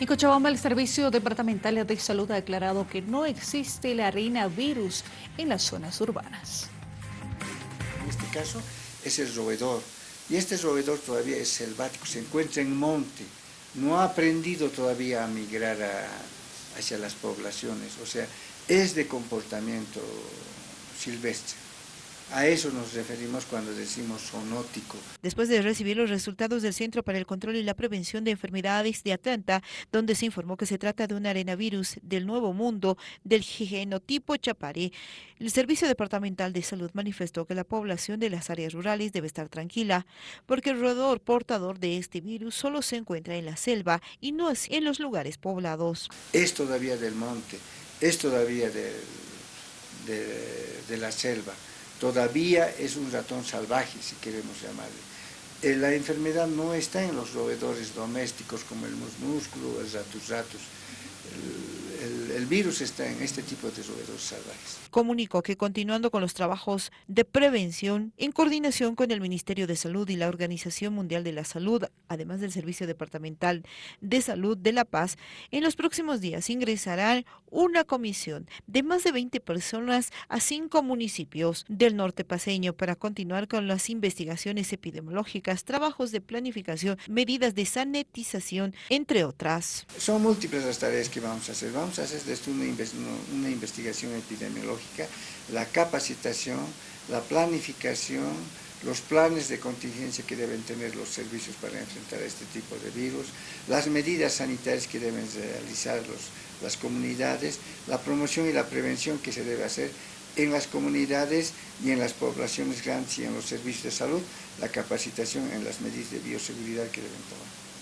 En Cochabamba, el Servicio Departamental de Salud ha declarado que no existe el arenavirus en las zonas urbanas. En este caso es el roedor, y este roedor todavía es selvático, se encuentra en monte, no ha aprendido todavía a migrar hacia las poblaciones, o sea, es de comportamiento silvestre. A eso nos referimos cuando decimos zoonótico. Después de recibir los resultados del Centro para el Control y la Prevención de Enfermedades de Atlanta, donde se informó que se trata de un arenavirus del Nuevo Mundo del genotipo Chapare, el Servicio Departamental de Salud manifestó que la población de las áreas rurales debe estar tranquila, porque el roedor portador de este virus solo se encuentra en la selva y no en los lugares poblados. Es todavía del monte, es todavía de, de la selva todavía es un ratón salvaje, si queremos llamarle. Eh, la enfermedad no está en los roedores domésticos como el musmúsculo, el ratus ratus, el, virus está en este tipo de roedores salvajes. Comunicó que continuando con los trabajos de prevención, en coordinación con el Ministerio de Salud y la Organización Mundial de la Salud, además del Servicio Departamental de Salud de La Paz, en los próximos días ingresará una comisión de más de 20 personas a cinco municipios del norte paseño para continuar con las investigaciones epidemiológicas, trabajos de planificación, medidas de sanitización, entre otras. Son múltiples las tareas que vamos a hacer. Vamos a hacer desde una, una investigación epidemiológica, la capacitación, la planificación, los planes de contingencia que deben tener los servicios para enfrentar este tipo de virus, las medidas sanitarias que deben realizar las comunidades, la promoción y la prevención que se debe hacer en las comunidades y en las poblaciones grandes y en los servicios de salud, la capacitación en las medidas de bioseguridad que deben tomar.